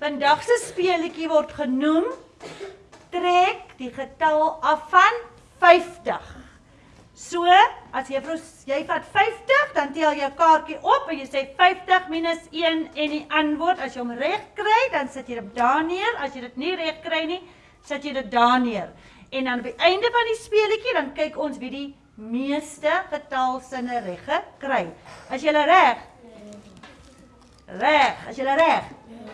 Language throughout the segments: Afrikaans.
Vandag se speletjie word genoem trek die getal af van 50. So, as juffrou jy vat 50, dan tel jy kaartjie op en jy sê 50 minus 1 en die antwoord as jy hom reg kry, dan sit jy dit daar neer. As jy dit nie reg kry nie, sit jy dit daar neer. En dan by einde van die speletjie dan kyk ons wie die meeste getal sinne reg gekry. As jy reg? Reg. As jy reg? Ja.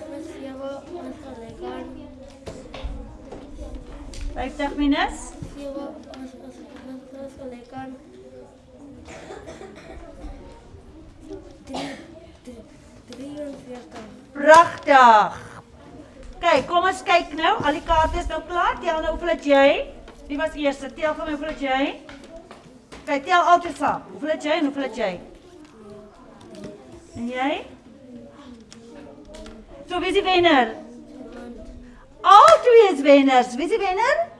50 minus. Prachtig. Kijk, kom eens kijk nou. Al die is nou klaar. Tel nou hoeveel het jij. Wie was de eerste. Tel van hoeveel het jij. Kijk, tel altijd samen. Hoeveel het jij en hoeveel jij. En jij? Zo, wie is die winnaar? Veners. Wissen Sie, Venner?